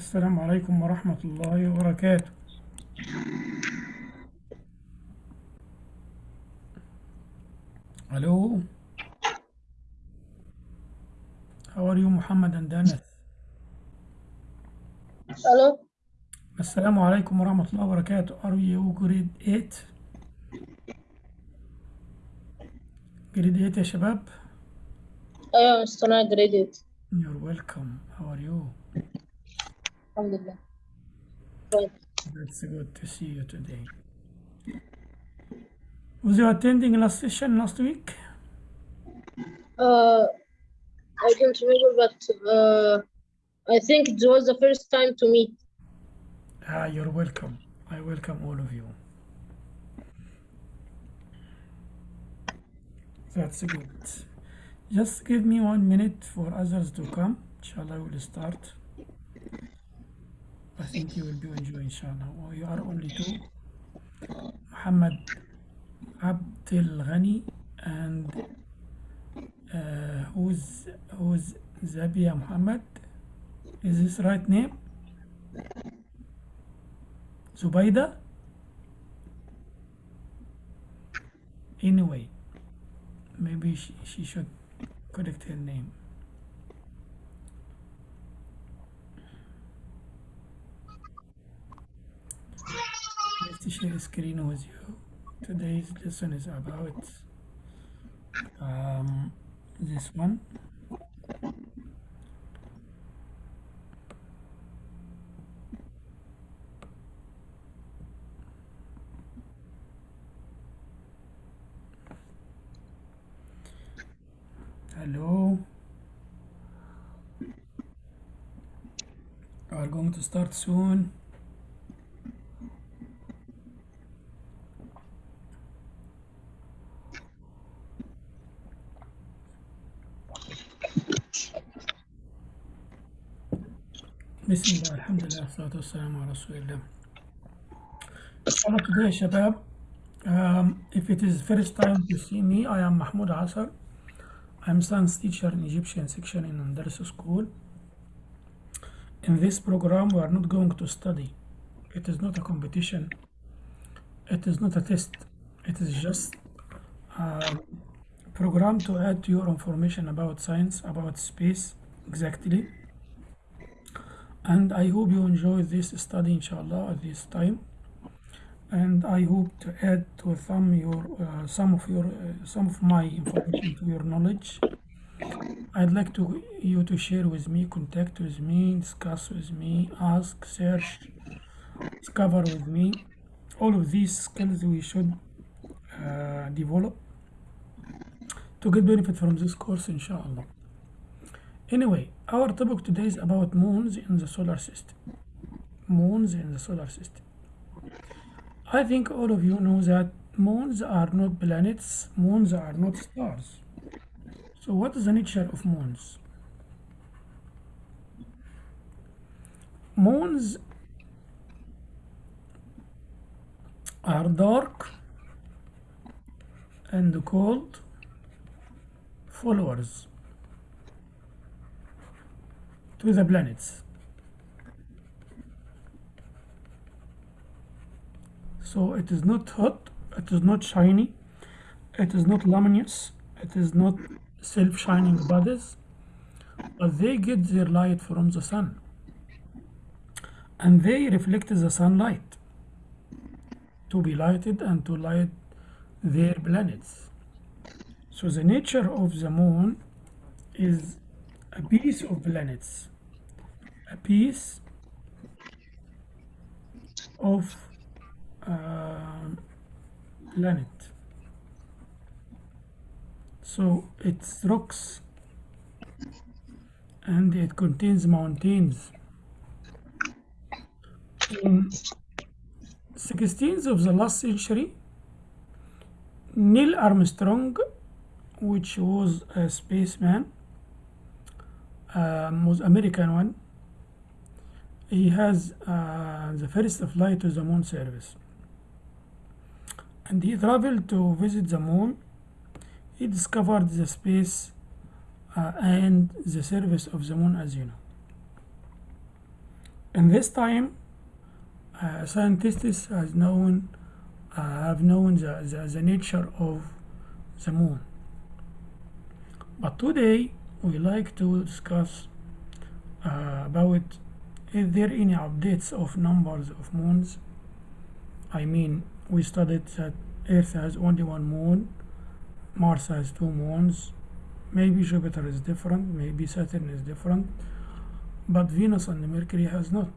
السلام عليكم ورحمة الله وبركاته. Hello How are you Muhammad and Anas Hello. السلام عليكم ورحمة الله وبركاته. Are you grade 8 grade 8 يا شباب؟ أيوة مستمع جريديت You're welcome. How are you? Alhamdulillah. That's good to see you today. Was you attending last session last week? Uh, I don't remember, but uh, I think it was the first time to meet. Ah, you're welcome. I welcome all of you. That's good. Just give me one minute for others to come. Inshallah, we'll start? I think you will be enjoying, inshallah. Oh, you are only two. Muhammad Abdel Ghani and uh, who's who's Zabia Muhammad? Is this right name? Zubaida? Anyway, maybe she, she should correct her name. Let's share screen with you. Today's lesson is about um, this one. Hello. We are going to start soon. Bismillah, Alhamdulillah. salatu wassalamu ala Rasulillah. Hello today, Shabab. Um, if it is first time to see me, I am Mahmoud Asar. I'm science teacher in Egyptian section in Andalusia school. In this program, we are not going to study. It is not a competition. It is not a test. It is just a program to add to your information about science, about space, exactly. And I hope you enjoy this study, inshallah, at this time. And I hope to add to some your uh, some of your uh, some of my information to your knowledge. I'd like to you to share with me, contact with me, discuss with me, ask, search, discover with me. All of these skills we should uh, develop to get benefit from this course, inshallah. Anyway, our topic today is about moons in the solar system. Moons in the solar system. I think all of you know that moons are not planets, moons are not stars. So what is the nature of moons? Moons are dark and cold followers to the planets. So it is not hot, it is not shiny, it is not luminous, it is not self-shining bodies, but they get their light from the sun. And they reflect the sunlight to be lighted and to light their planets. So the nature of the moon is a piece of planets, a piece of uh, planet. So it's rocks and it contains mountains. In 16th of the last century, Neil Armstrong, which was a spaceman, um, was American one. He has uh, the first flight to the moon service, and he traveled to visit the moon. He discovered the space uh, and the service of the moon, as you know. in this time uh, scientists has known uh, have known the, the, the nature of the moon but today we like to discuss uh, about is there any updates of numbers of moons? I mean we studied that Earth has only one moon Mars has two moons. Maybe Jupiter is different maybe Saturn is different but Venus and Mercury has not.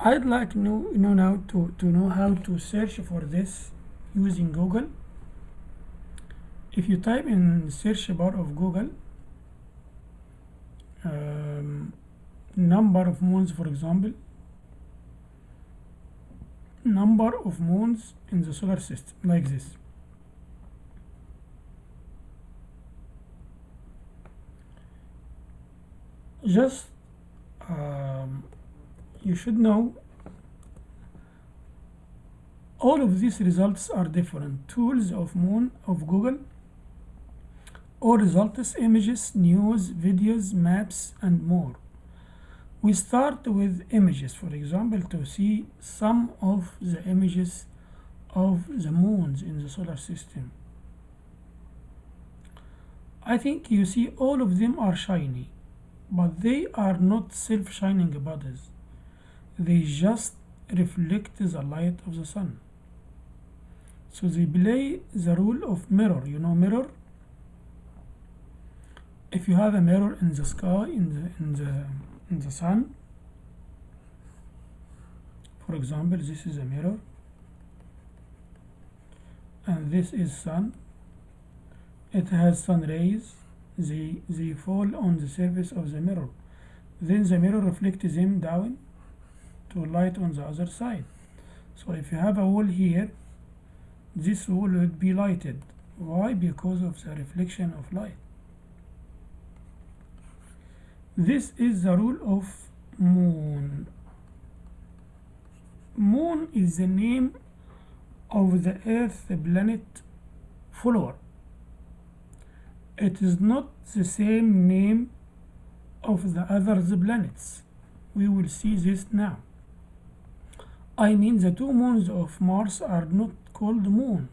I'd like know, know now to, to know how to search for this using Google. If you type in search bar of Google um, number of moons for example. Number of moons in the solar system like this. Just um, you should know all of these results are different. Tools of moon of google all results images news videos maps and more we start with images for example to see some of the images of the moons in the solar system. I think you see all of them are shiny but they are not self-shining bodies they just reflect the light of the sun. So they play the role of mirror you know mirror? If you have a mirror in the sky in the in the the sun for example this is a mirror. And this is sun. It has sun rays. They they fall on the surface of the mirror. Then the mirror reflects them down to light on the other side. So if you have a wall here this wall would be lighted. Why? Because of the reflection of light this is the rule of moon. Moon is the name of the earth planet follower. It is not the same name of the other planets. We will see this now. I mean the two moons of Mars are not called moon.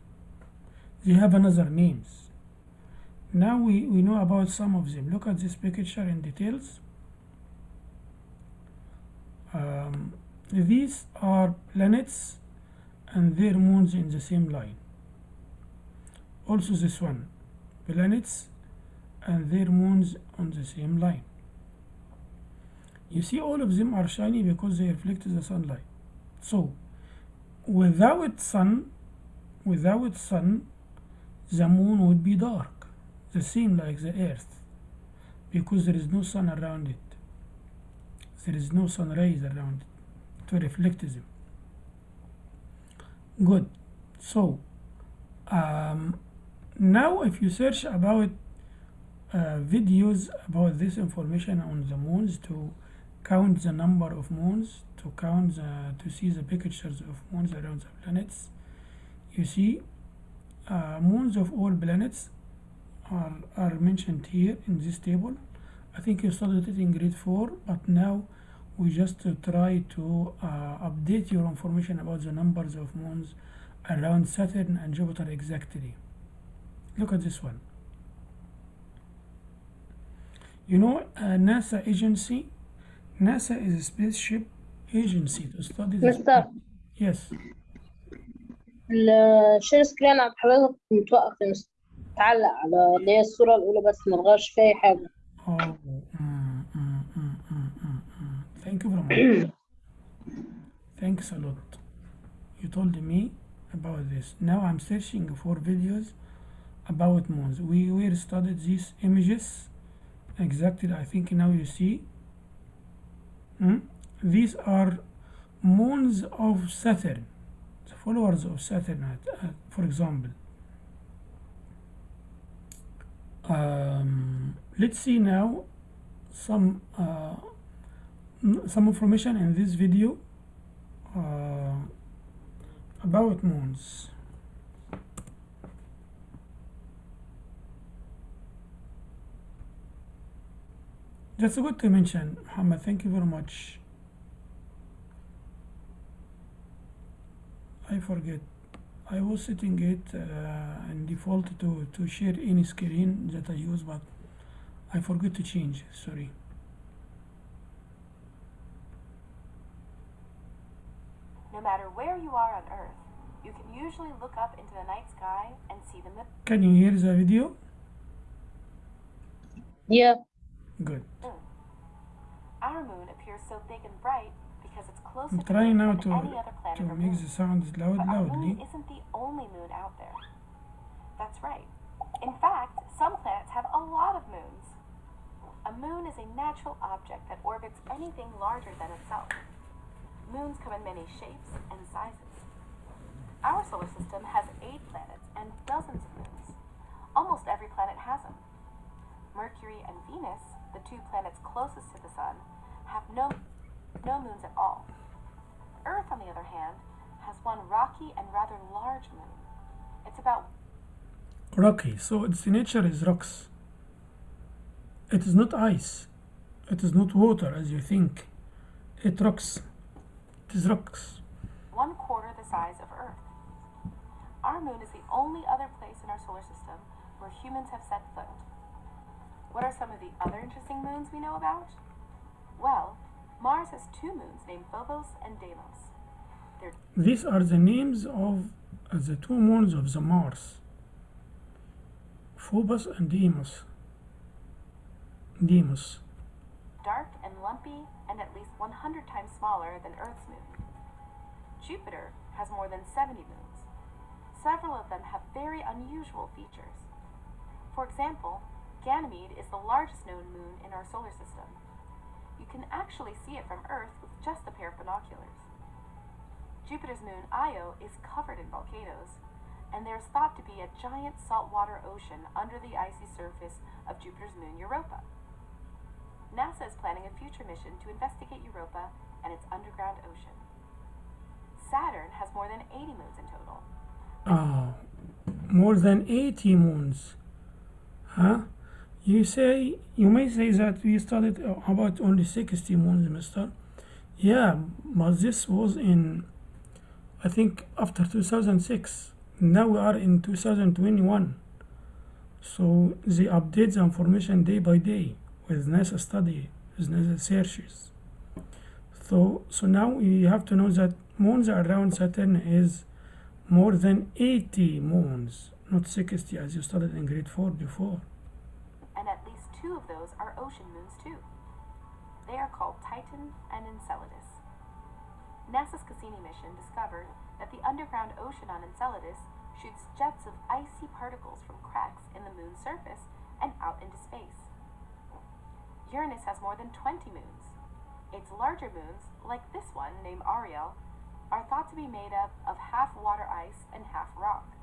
They have another names now we, we know about some of them. Look at this picture in details. Um, these are planets and their moons in the same line. Also this one planets and their moons on the same line. You see all of them are shiny because they reflect the sunlight. So without sun without sun the moon would be dark the same like the earth because there is no sun around it. There is no sun rays around it to reflect them. Good. So um, now if you search about uh, videos about this information on the moons to count the number of moons to count the, to see the pictures of moons around the planets you see uh, moons of all planets are, are mentioned here in this table I think you studied it in grade 4 but now we just uh, try to uh, update your information about the numbers of moons around Saturn and Jupiter exactly look at this one you know a NASA agency NASA is a spaceship agency to study the مستر yes الشير سكرين عند حضرتك متوقف يا مستر تعلق على اللي هي الصورة الأولى بس ما تغيرش فيها أي حاجة Oh, mm, mm, mm, mm, mm, mm. Thank you very much. Thanks a lot. You told me about this. Now I'm searching for videos about moons. We will studied these images exactly. I think now you see. Mm? These are moons of Saturn, the followers of Saturn, uh, for example. Let's see now some uh, some information in this video uh, about moons That's a good to mention, Muhammad. Thank you very much. I forget. I was setting it uh, in default to, to share any screen that I use, but I forgot to change. Sorry. No matter where you are on Earth, you can usually look up into the night sky and see the moon. Can you hear the video? Yeah. Good. Mm. Our moon appears so big and bright because it's closer I'm trying Earth now to, any other planet to make the sound loud But our loudly. moon isn't the only moon out there. That's right. In fact, some planets have a lot of moons. A moon is a natural object that orbits anything larger than itself. Moons come in many shapes and sizes. Our solar system has eight planets and dozens of moons. Almost every planet has them. Mercury and Venus, the two planets closest to the Sun, have no, no moons at all. Earth, on the other hand, has one rocky and rather large moon. It's about Rocky. So its nature is rocks. It is not ice. It is not water as you think. It rocks. It is rocks. one quarter the size of Earth. Our moon is the only other place in our solar system where humans have set foot. What are some of the other interesting moons we know about? Well, Mars has two moons named Phobos and Deimos. They're These are the names of uh, the two moons of the Mars. Phobos and Deimos. Dark and lumpy and at least 100 times smaller than Earth's moon. Jupiter has more than 70 moons. Several of them have very unusual features. For example, Ganymede is the largest known moon in our solar system. You can actually see it from Earth with just a pair of binoculars. Jupiter's moon Io is covered in volcanoes, and there is thought to be a giant saltwater ocean under the icy surface of Jupiter's moon Europa. NASA is planning a future mission to investigate Europa and its underground ocean. Saturn has more than 80 moons in total. Ah, more than 80 moons. Huh? You say, you may say that we studied about only 60 moons, mister. Yeah, but this was in, I think, after 2006. Now we are in 2021. So they update the information day by day with study, with NASA searches. So, so now we have to know that moons around Saturn is more than 80 moons, not 60 as you studied in grade 4 before. and at least two of those are ocean moons too. They are called Titan and Enceladus. NASA's Cassini mission discovered that the underground ocean on Enceladus shoots jets of icy particles from cracks in the moon's surface and out into space. Uranus has more than 20 moons. Its larger moons, like this one named Ariel, are thought to be made up of half water ice and half rock.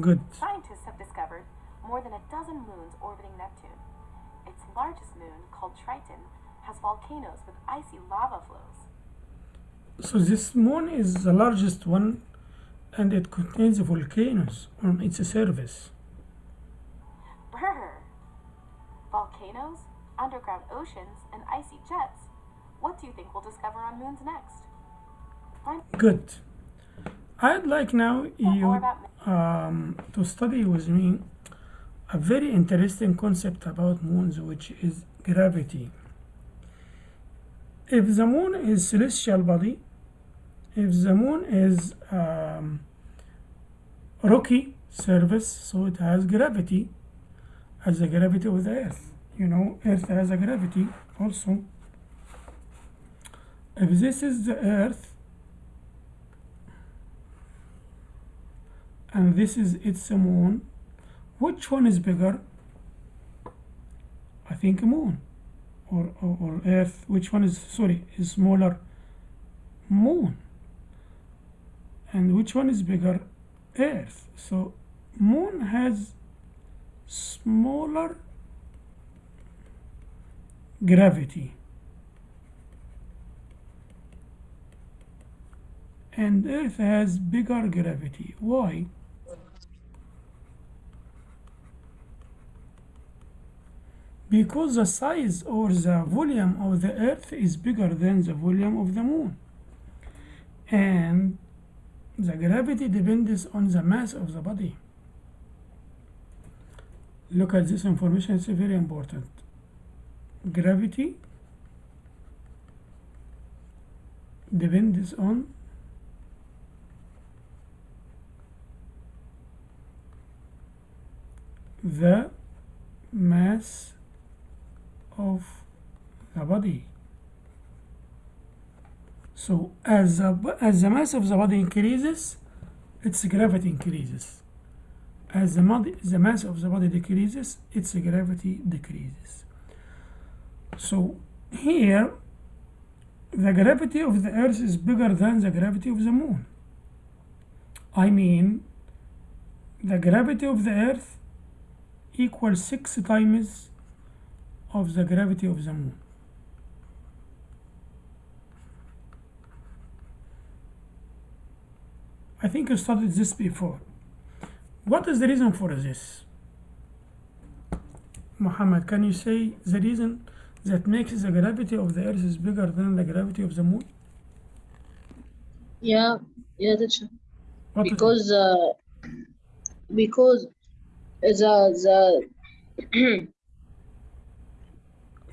Good. Scientists have discovered more than a dozen moons orbiting Neptune. Its largest moon, called Triton, has volcanoes with icy lava flows. So this moon is the largest one and it contains volcanoes on its surface. Underground oceans, and icy jets. What do you think we'll discover on moons next? Find Good. I'd like now you um, to study with me a very interesting concept about moons, which is gravity. If the moon is celestial body, if the moon is um, rocky surface, so it has gravity, as the gravity of the Earth. You know, Earth has a gravity also. If this is the Earth, and this is its moon, which one is bigger? I think moon or, or, or earth. Which one is sorry is smaller? Moon. And which one is bigger? Earth. So moon has smaller gravity. And earth has bigger gravity. Why? Because the size or the volume of the earth is bigger than the volume of the moon. And the gravity depends on the mass of the body. Look at this information it's very important gravity depends on the mass of the body. So as the, as the mass of the body increases its gravity increases. As the, the mass of the body decreases its gravity decreases so here the gravity of the earth is bigger than the gravity of the moon. I mean the gravity of the earth equals six times of the gravity of the moon. I think you studied this before. What is the reason for this? Muhammad can you say the reason that makes the gravity of the earth is bigger than the gravity of the moon Yeah, yeah, teacher. What is it? Because uh, because the the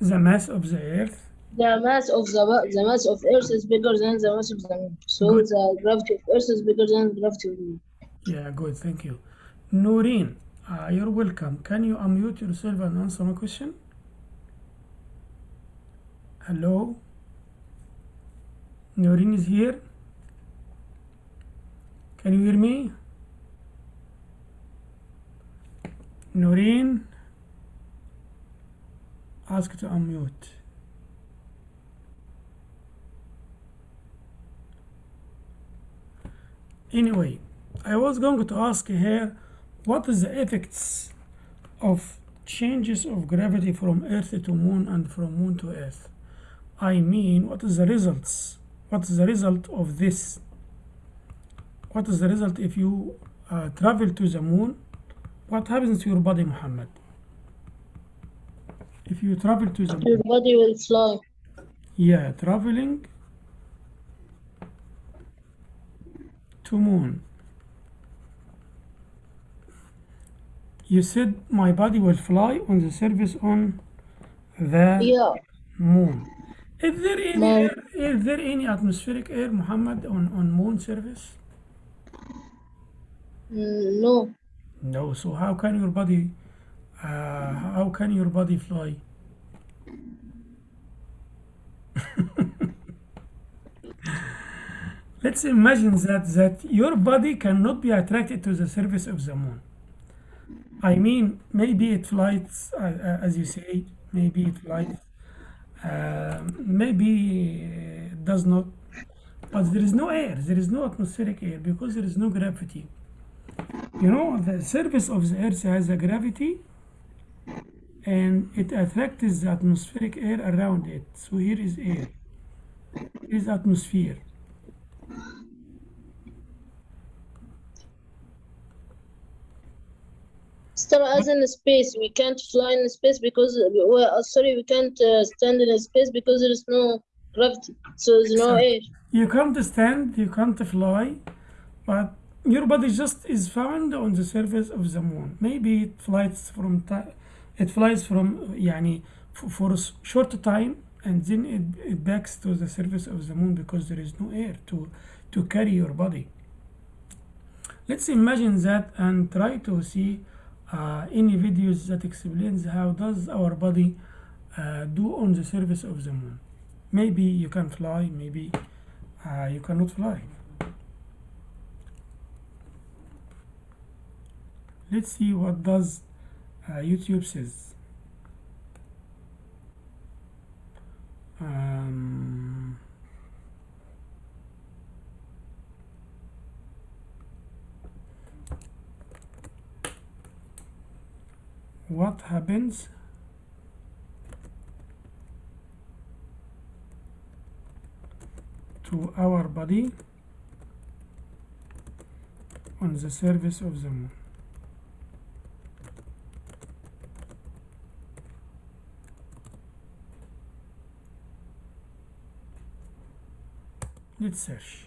the mass of the earth the mass of the the mass of Earth is bigger than the mass of the moon. So Good. the gravity of Earth is bigger than the gravity of the moon. Yeah, good, thank you. Noreen, uh, you're welcome. Can you unmute yourself and answer my question? Hello? Noreen is here? Can you hear me? Noreen? Ask to unmute. Anyway, I was going to ask here what is the effects of changes of gravity from earth to moon and from moon to earth i mean what is the results what is the result of this? What is the result if you uh, travel to the moon? What happens to your body muhammad? If you travel to the moon Your body will fly. yeah traveling to moon. You said my body will fly on the surface on the Yeah, moon is there any air, is there any atmospheric air muhammad on on moon surface? Mm, no. no so how can your body uh, how can your body fly? Let's imagine that that your body cannot be attracted to the surface of the moon. I mean maybe it flies uh, uh, as you say maybe it flies uh, maybe does not but there is no air there is no atmospheric air because there is no gravity. You know the surface of the earth has a gravity and it attracts the atmospheric air around it. So here is air. Here is atmosphere Still, as in space, we can't fly in space because well, uh, sorry, we can't uh, stand in space because there is no gravity. So there's no air. you can't stand you can't fly but your body just is found on the surface of the moon maybe it flies from ti- it flies from يعني f- for a s- short time and then it, it backs to the surface of the moon because there is no air to to carry your body let's imagine that and try to see uh, any videos that explains how does our body uh, do on the surface of the moon? Maybe you can fly maybe uh, you cannot fly. Let's see what does uh, YouTube says. Um, what happens to our body on the surface of the moon. Let's search.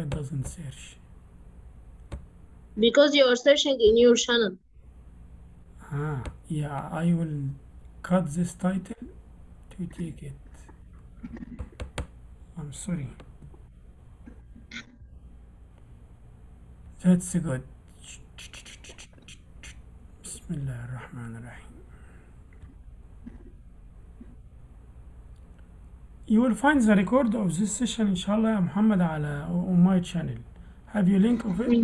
Why it doesn't search Because you are searching in your channel. ah yeah I will cut this title to take it. I'm sorry. That's good. Bismillah ar-Rahman ar-Rahim You will find the record of this session inshallah Muhammad ala on my channel. Have you link of it?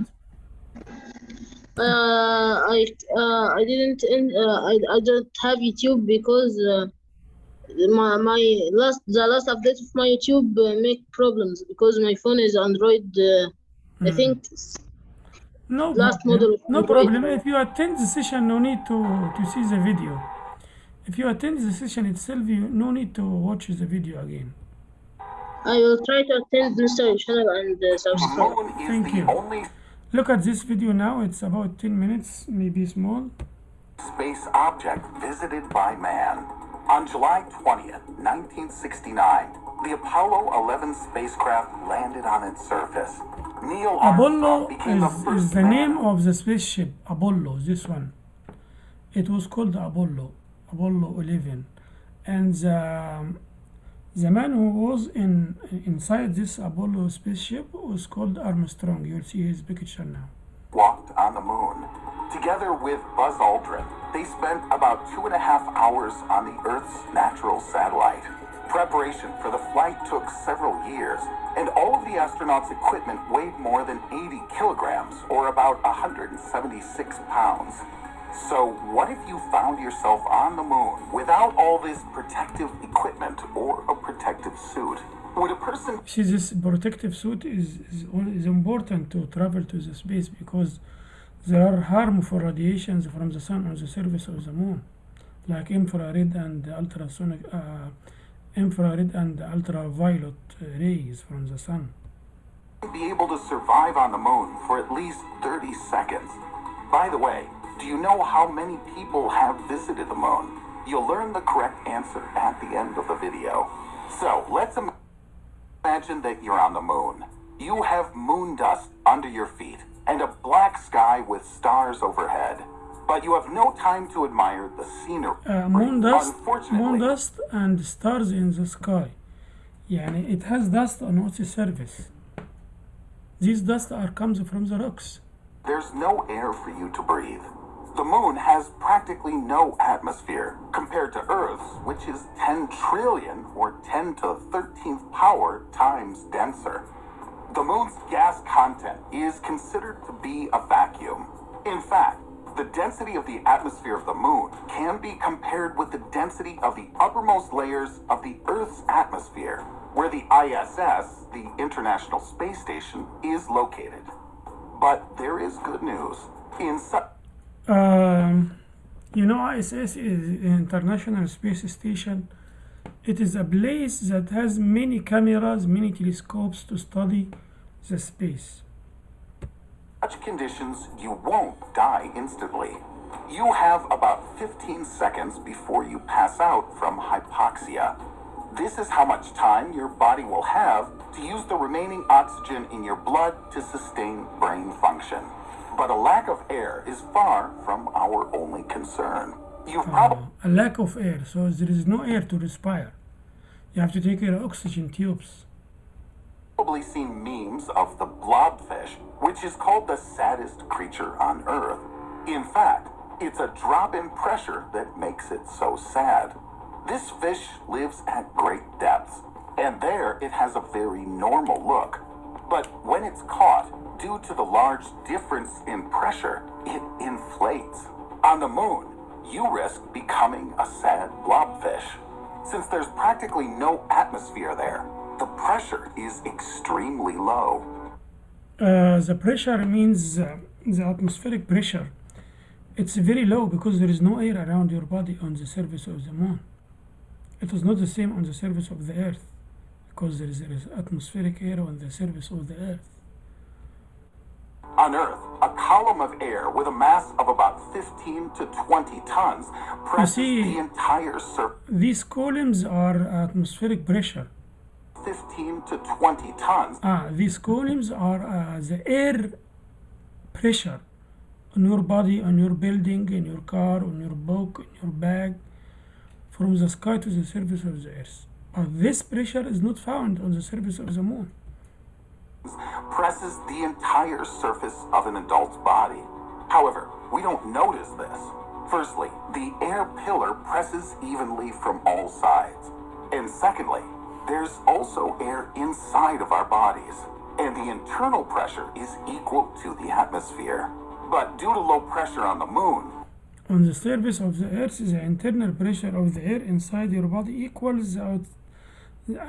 Uh, I uh, I didn't uh, I I don't have YouTube because uh, my my last the last update of my YouTube uh, make problems because my phone is Android. Uh, I Hmm. think No Last model No problem. If you attend the session, no need to to see the video. If you attend the session itself, you no need to watch the video again. I will try to attend Mr. channel and uh, The subscribe. Thank you. only Look at this video now. It's about 10 minutes, maybe small. space object visited by man. On July 20th, 1969, the Apollo 11 spacecraft landed on its surface. Neil Apollo Armstrong became the is, first is the man name of the spaceship. Apollo, this one. It was called Apollo, Apollo 11, and the the man who was in inside this Apollo spaceship was called Armstrong. You'll see his picture now. walked on the moon. Together with Buzz Aldrin, they spent about two and a half hours on the Earth's natural satellite. Preparation for the flight took several years, and all of the astronauts' equipment weighed more than 80 kilograms, or about 176 pounds. So, what if you found yourself on the moon without all this protective equipment or a protective suit? Would a person See, this protective suit is, is, is important to travel to the space because there are harmful radiations from the sun on the surface of the moon, like infrared and ultrasonic, uh, infrared and ultraviolet rays from the sun. be able to survive on the moon for at least 30 seconds. By the way, do you know how many people have visited the moon? You'll learn the correct answer at the end of the video. So, let's im- imagine that you're on the moon. You have moon dust under your feet and a black sky with stars overhead. But you have no time to admire the scenery. Uh, moon dust, Unfortunately, moon dust and stars in the sky. يعني it has dust on its surface. These dust are comes from the rocks. There's no air for you to breathe. The moon has practically no atmosphere compared to Earth's, which is 10 trillion or 10 to the 13th power times denser. The moon's gas content is considered to be a vacuum. In fact, the density of the atmosphere of the moon can be compared with the density of the uppermost layers of the Earth's atmosphere, where the ISS, the International Space Station, is located. But there is good news. In su- Um, you know, ISS is International Space Station. It is a place that has many cameras, many telescopes to study the space. such conditions, you won't die instantly. You have about 15 seconds before you pass out from hypoxia. This is how much time your body will have to use the remaining oxygen in your blood to sustain brain function. But a lack of air is far from our only concern. You've probably Uh, a lack of air, so there is no air to respire. You have to take your oxygen tubes. probably seen memes of the blobfish, which is called the saddest creature on Earth. In fact, it's a drop in pressure that makes it so sad. This fish lives at great depths, and there it has a very normal look. But when it's caught, due to the large difference in pressure, it inflates. On the moon, you risk becoming a sad blobfish. Since there's practically no atmosphere there, the pressure is extremely low. Uh, the pressure means uh, the atmospheric pressure. It's very low because there is no air around your body on the surface of the moon. It is not the same on the surface of the earth because there is, there is atmospheric air on the surface of the earth. On Earth, a column of air with a mass of about 15 to 20 tons presses see- the entire surface. These columns are atmospheric pressure. 15 to 20 tons Ah, these columns are uh, the air pressure on your body, on your building, in your car, on your book, in your bag, from the sky to the surface of the earth. This pressure is not found on the surface of the moon. presses the entire surface of an adult's body. However, we don't notice this. Firstly, the air pillar presses evenly from all sides. And secondly, there's also air inside of our bodies. And the internal pressure is equal to the atmosphere. But due to low pressure on the moon, On the surface of the earth, the internal pressure of the air inside your body equals the out,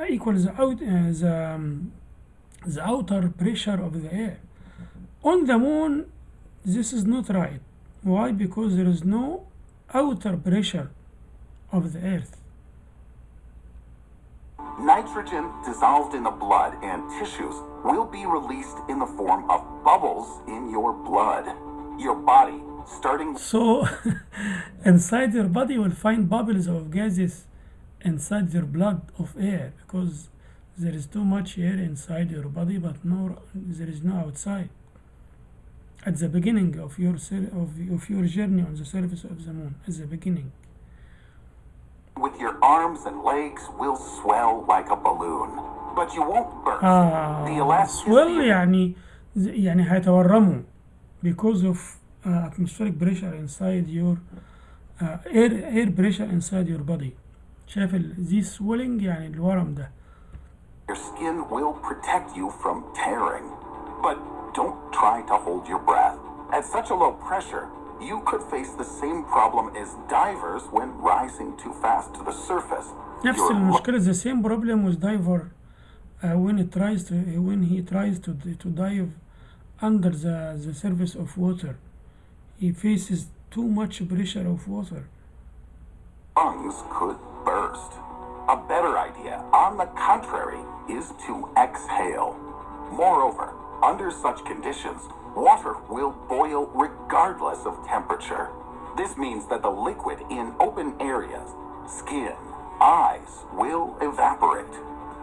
equals the out, uh, the, um, the outer pressure of the air. On the moon, this is not right. Why? Because there is no outer pressure of the earth. nitrogen dissolved in the blood and tissues will be released in the form of bubbles in your blood. Your body, starting So, inside your body, you will find bubbles of gases inside your blood of air because there is too much air inside your body, but no, there is no outside. At the beginning of your sur- of, of your journey on the surface of the moon, at the beginning. with your arms and legs will swell like a balloon, but you won't burst. the آه elasticity swell يعني يعني هيتورموا because of uh, atmospheric pressure inside your uh, air air pressure inside your body شايف ال this swelling يعني الورم ده your skin will protect you from tearing. But don't try to hold your breath. At such a low pressure, you could face the same problem as divers when rising too fast to the surface. نفس Your المشكلة the same problem with diver uh, when it tries to when he tries to to dive under the the surface of water he faces too much pressure of water lungs could burst. A better idea, on the contrary, is to exhale. Moreover, under such conditions, water will boil regardless of temperature. This means that the liquid in open areas, skin, eyes, will evaporate.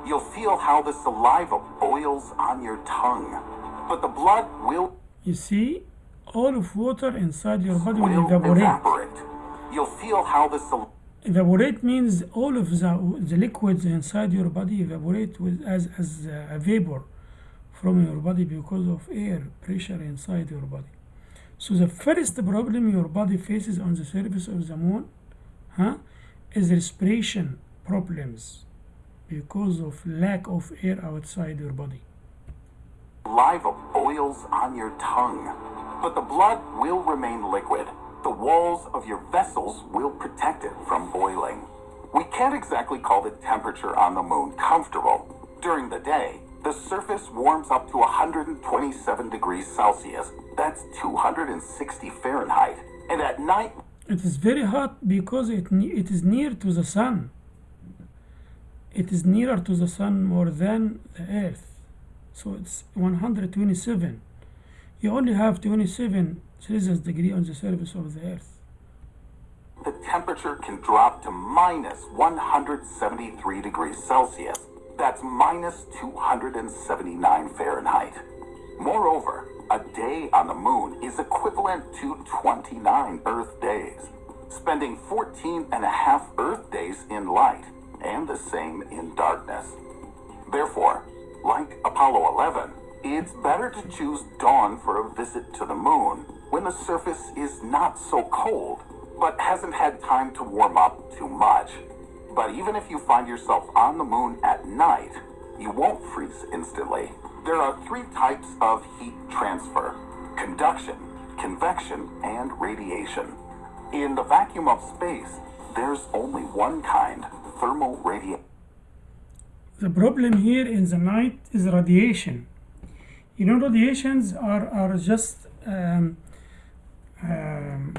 You'll feel how the saliva boils on your tongue, but the blood will you see all of water inside your body will will evaporate evaporate. You'll feel how the saliva evaporate means all of the, the liquids inside your body evaporate with as, as a vapor from your body because of air pressure inside your body. So the first problem your body faces on the surface of the moon huh, is respiration problems because of lack of air outside your body. Saliva boils on your tongue, but the blood will remain liquid. The walls of your vessels will protect it from boiling. We can't exactly call the temperature on the moon comfortable. During the day, the surface warms up to 127 degrees Celsius. That's 260 Fahrenheit. And at night, It is very hot because it, it is near to the sun. It is nearer to the sun more than the earth. So it's 127. You only have 27 Celsius degree on the surface of the earth. the temperature can drop to minus 173 degrees Celsius. That's minus 279 Fahrenheit. Moreover, a day on the moon is equivalent to 29 Earth days, spending 14 and a half Earth days in light and the same in darkness. Therefore, like Apollo 11, it's better to choose dawn for a visit to the moon when the surface is not so cold, but hasn't had time to warm up too much. But even if you find yourself on the moon at night, you won't freeze instantly. There are three types of heat transfer conduction, convection, and radiation. In the vacuum of space, there's only one kind thermal radiation. The problem here in the night is radiation. You know, radiations are, are just um, um,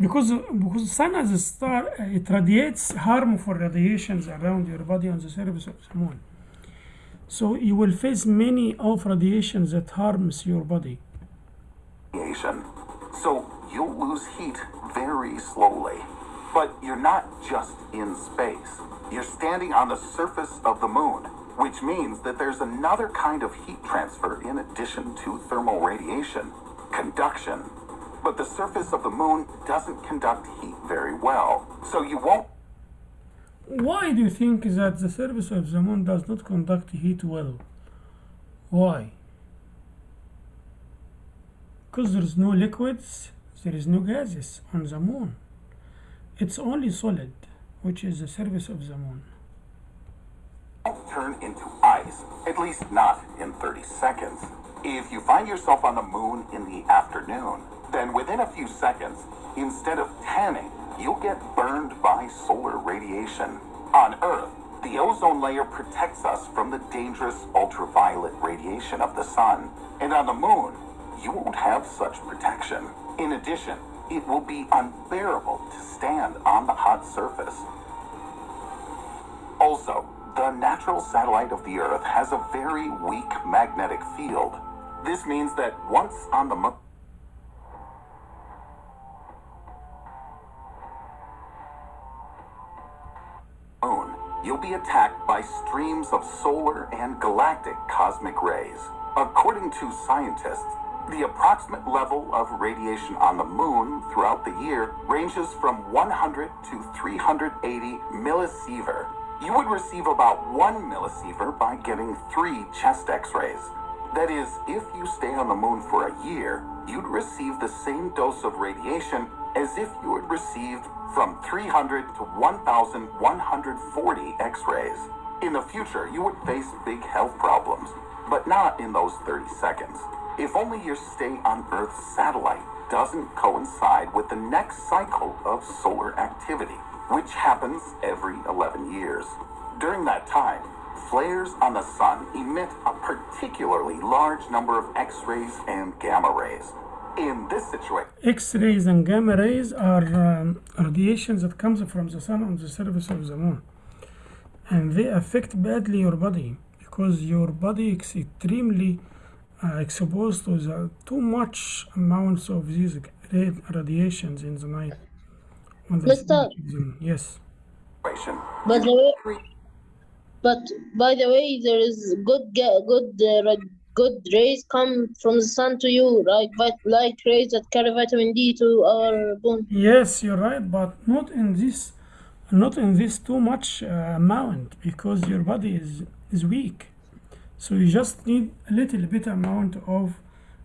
because because sun as a star uh, it radiates harmful radiations around your body on the surface of the moon. So you will face many of radiations that harms your body. radiation. So you'll lose heat very slowly. But you're not just in space. You're standing on the surface of the moon, which means that there's another kind of heat transfer in addition to thermal radiation conduction. But the surface of the moon doesn't conduct heat very well, so you won't Why do you think that the surface of the moon does not conduct heat well? Why? Because there is no liquids, there is no gases on the moon. It's only solid, which is the surface of the moon. turn into ice, at least not in 30 seconds. If you find yourself on the moon in the afternoon, then within a few seconds, instead of tanning, you'll get burned by solar radiation. On Earth, the ozone layer protects us from the dangerous ultraviolet radiation of the sun. And on the moon, you won't have such protection. In addition, it will be unbearable to stand on the hot surface. Also, the natural satellite of the Earth has a very weak magnetic field. This means that once on the moon, you'll be attacked by streams of solar and galactic cosmic rays. According to scientists, the approximate level of radiation on the moon throughout the year ranges from 100 to 380 millisievert. You would receive about one millisievert by getting three chest x-rays. That is, if you stay on the moon for a year, you'd receive the same dose of radiation as if you had received from 300 to 1,140 x-rays. In the future, you would face big health problems, but not in those 30 seconds. If only your stay on Earth's satellite doesn't coincide with the next cycle of solar activity, which happens every 11 years. During that time, flares on the sun emit a particularly large number of X-rays and gamma rays. In this situation, X-rays and gamma rays are um, radiations that comes from the sun on the surface of the moon, and they affect badly your body because your body is extremely uh, exposed to the too much amounts of these ra- radiations in the night. When the Mister. sun is in. Yes. But the way, but by the way, there is good good uh, ra- good rays come from the sun to you, like vit- light rays that carry vitamin D to our bone. Yes, you're right, but not in this, not in this too much uh, amount because your body is is weak. So you just need a little bit amount of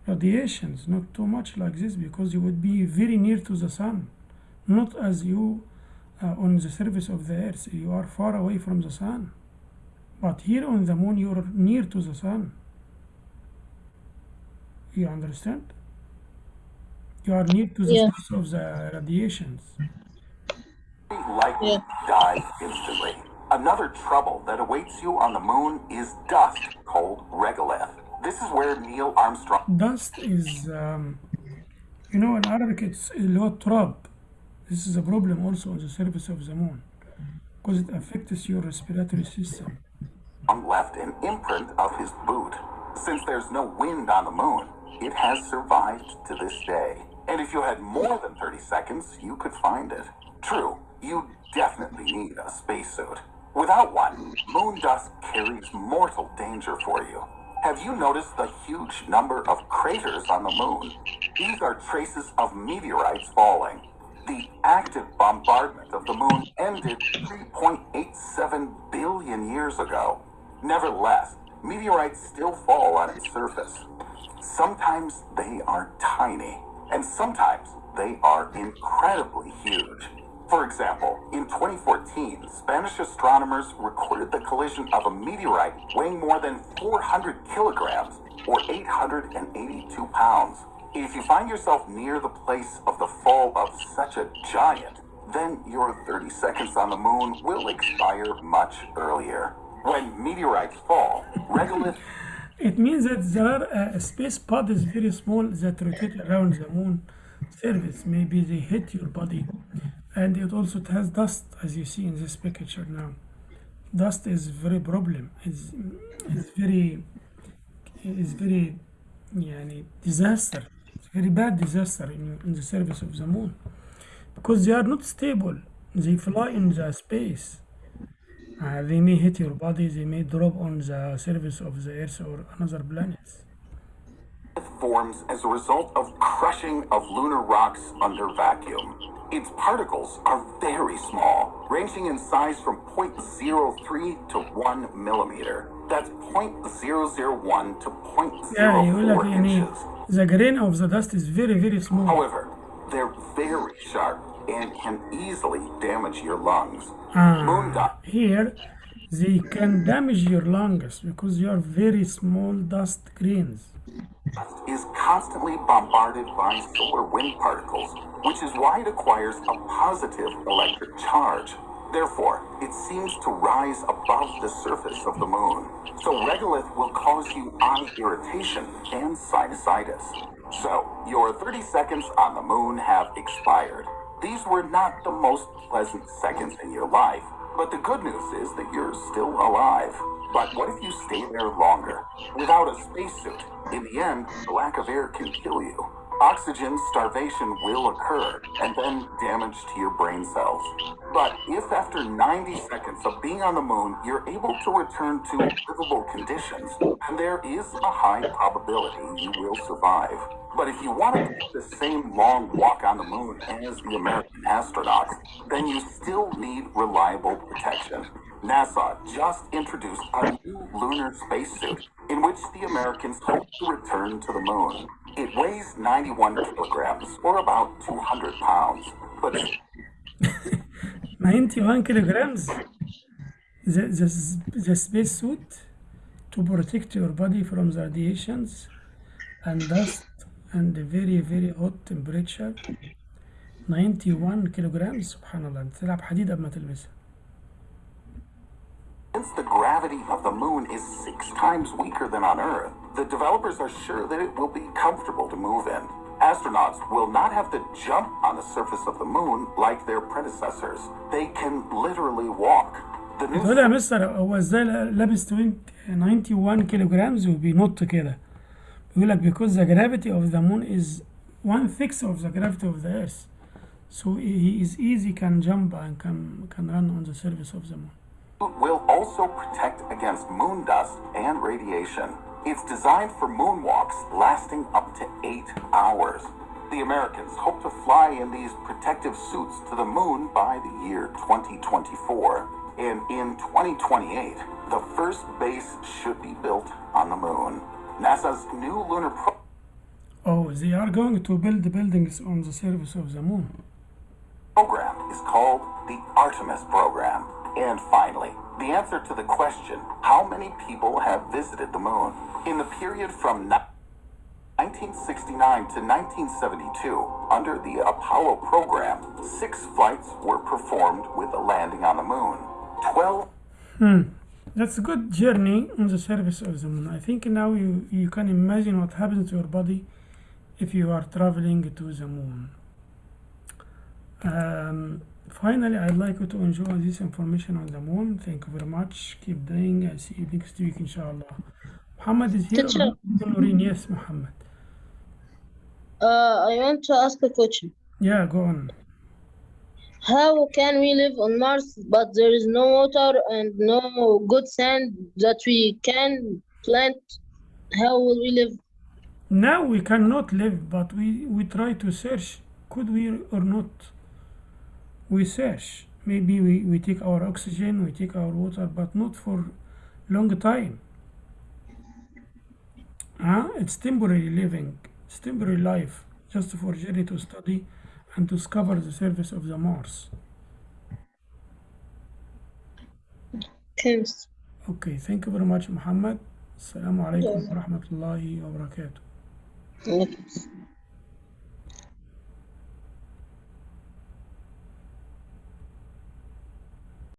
radiations, not too much like this, because you would be very near to the sun, not as you uh, on the surface of the earth. You are far away from the sun, but here on the moon you are near to the sun. You understand? You are near to the yeah. source of the radiations. Light yeah. dies instantly. Another trouble that awaits you on the moon is dust, called regolith. This is where Neil Armstrong... Dust is, um, you know, in Arabic it's ilotrab. This is a problem also on the surface of the moon because it affects your respiratory system. Left an imprint of his boot. Since there's no wind on the moon, it has survived to this day. And if you had more than 30 seconds, you could find it. True, you definitely need a spacesuit. Without one, moon dust carries mortal danger for you. Have you noticed the huge number of craters on the moon? These are traces of meteorites falling. The active bombardment of the moon ended 3.87 billion years ago. Nevertheless, meteorites still fall on its surface. Sometimes they are tiny, and sometimes they are incredibly huge. For example, in 2014, Spanish astronomers recorded the collision of a meteorite weighing more than 400 kilograms or 882 pounds. If you find yourself near the place of the fall of such a giant, then your 30 seconds on the moon will expire much earlier. When meteorites fall, regolith it means that there are a space bodies very small that rotate around the moon surface. Maybe they hit your body. And it also has dust, as you see in this picture now. Dust is very problem. It's, it's very, it's very, yani, disaster. It's very bad disaster in, in the surface of the moon. Because they are not stable. They fly in the space. Uh, they may hit your body, they may drop on the surface of the Earth or another planet. Forms as a result of crushing of lunar rocks under vacuum. Its particles are very small, ranging in size from 0.03 to 1 millimeter. That's 0.001 to 0.04 yeah, inches. The grain of the dust is very, very small. However, they're very sharp and can easily damage your lungs. Ah, here they can damage your lungs because you are very small dust grains. is constantly bombarded by solar wind particles, which is why it acquires a positive electric charge. Therefore, it seems to rise above the surface of the moon. So regolith will cause you eye irritation and sinusitis. So, your 30 seconds on the moon have expired. These were not the most pleasant seconds in your life, but the good news is that you're still alive. But what if you stay there longer? Without a spacesuit, in the end, the lack of air can kill you. Oxygen starvation will occur, and then damage to your brain cells. But if after 90 seconds of being on the moon, you're able to return to livable conditions, then there is a high probability you will survive. But if you want to take the same long walk on the moon as the American astronauts, then you still need reliable protection. NASA just introduced a new lunar spacesuit in which the Americans hope to return to the moon. It weighs 91 kilograms, or about 200 pounds, but 91 kilograms. The, the, the space suit to protect your body from the radiations and dust and the very very hot temperature 91 kilograms سبحان الله انت تلعب حديد قبل ما تلبسها Since the gravity of the moon is six times weaker than on Earth, the developers are sure that it will be comfortable to move in. Astronauts will not have to jump on the surface of the moon like their predecessors. They can literally walk. The new تقول يا مستر هو ازاي لابس 20 91 kilograms وبينط كده بيقول لك because the gravity of the moon is one sixth of the gravity of the earth so he is easy can jump and can can run on the surface of the moon suit will also protect against moon dust and radiation. It's designed for moonwalks lasting up to eight hours. The Americans hope to fly in these protective suits to the moon by the year 2024. And in 2028, the first base should be built on the moon. NASA's new lunar program. oh they are going to build buildings on the surface of the moon program is called the Artemis program. And finally, the answer to the question how many people have visited the moon? In the period from 1969 to 1972, under the Apollo program, six flights were performed with a landing on the moon. 12 Hmm. That's a good journey on the surface of the moon. I think now you, you can imagine what happens to your body if you are traveling to the moon. Um, finally, I'd like you to enjoy this information on the moon. Thank you very much. Keep doing. I'll see you next week, inshallah. Muhammad is here. Teacher. Noreen, yes, Muhammad. Uh, I want to ask a question. Yeah, go on. How can we live on Mars but there is no water and no good sand that we can plant? How will we live? Now we cannot live, but we, we try to search. Could we or not? We search. Maybe we, we take our oxygen, we take our water, but not for long time. Huh? It's temporary living. It's temporary life, just for journey to study and to discover the surface of the Mars. Thanks. Okay, thank you very much, Muhammad. Assalamu alaikum wa rahmatullahi wa barakatuh. Thanks.